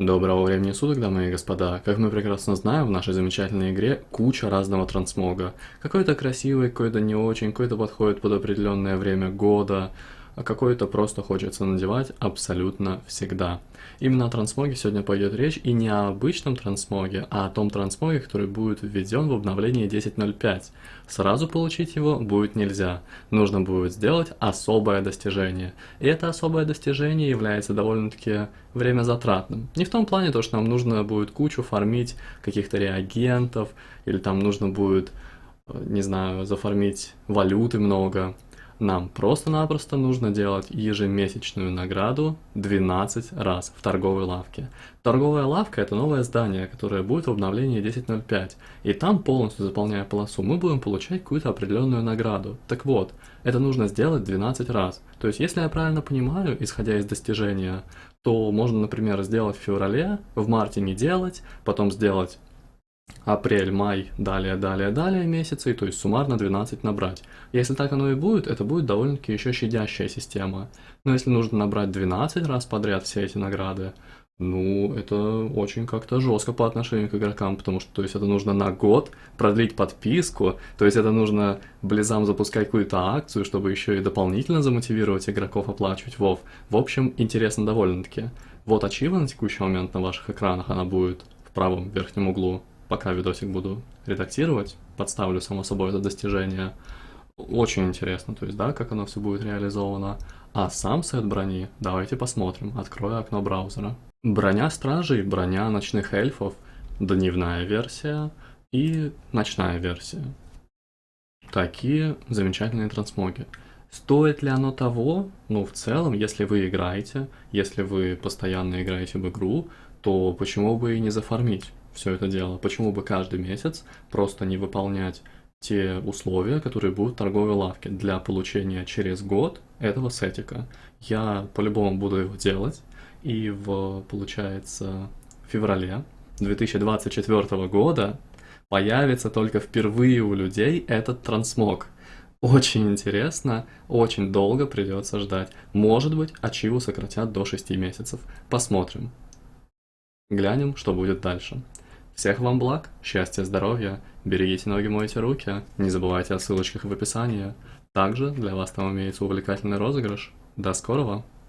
Доброго времени суток, дамы и господа. Как мы прекрасно знаем, в нашей замечательной игре куча разного трансмога. Какой-то красивый, какой-то не очень, какой-то подходит под определенное время года, а какой-то просто хочется надевать абсолютно всегда. Именно о трансмоге сегодня пойдет речь, и не о обычном трансмоге, а о том трансмоге, который будет введен в обновлении 10.05. Сразу получить его будет нельзя, нужно будет сделать особое достижение. И это особое достижение является довольно-таки время затратным. Не в том плане, то, что нам нужно будет кучу фармить каких-то реагентов, или там нужно будет, э, не знаю, зафармить валюты много, нам просто-напросто нужно делать ежемесячную награду 12 раз в торговой лавке. Торговая лавка это новое здание, которое будет в обновлении 10.05. И там, полностью заполняя полосу, мы будем получать какую-то определенную награду. Так вот, это нужно сделать 12 раз. То есть, если я правильно понимаю, исходя из достижения, то можно, например, сделать в феврале, в марте не делать, потом сделать апрель, май, далее, далее, далее месяцы, то есть суммарно 12 набрать. Если так оно и будет, это будет довольно-таки еще щадящая система. Но если нужно набрать 12 раз подряд все эти награды, ну, это очень как-то жестко по отношению к игрокам, потому что, то есть, это нужно на год продлить подписку, то есть, это нужно близам запускать какую-то акцию, чтобы еще и дополнительно замотивировать игроков оплачивать WoW. В общем, интересно довольно-таки. Вот ачива на текущий момент на ваших экранах, она будет в правом верхнем углу пока видосик буду редактировать, подставлю само собой это достижение. Очень интересно, то есть, да, как оно все будет реализовано. А сам сет брони, давайте посмотрим, открою окно браузера. Броня стражей, броня ночных эльфов, дневная версия и ночная версия. Такие замечательные трансмоги. Стоит ли оно того? Ну, в целом, если вы играете, если вы постоянно играете в игру, то почему бы и не зафармить? Все это дело. Почему бы каждый месяц просто не выполнять те условия, которые будут в торговой лавке для получения через год этого сетика. Я по-любому буду его делать, и в, получается, феврале 2024 года появится только впервые у людей этот трансмог. Очень интересно, очень долго придется ждать. Может быть, ачиву сократят до 6 месяцев. Посмотрим. Глянем, что будет дальше. Всех вам благ, счастья, здоровья, берегите ноги, мойте руки, не забывайте о ссылочках в описании. Также для вас там имеется увлекательный розыгрыш. До скорого!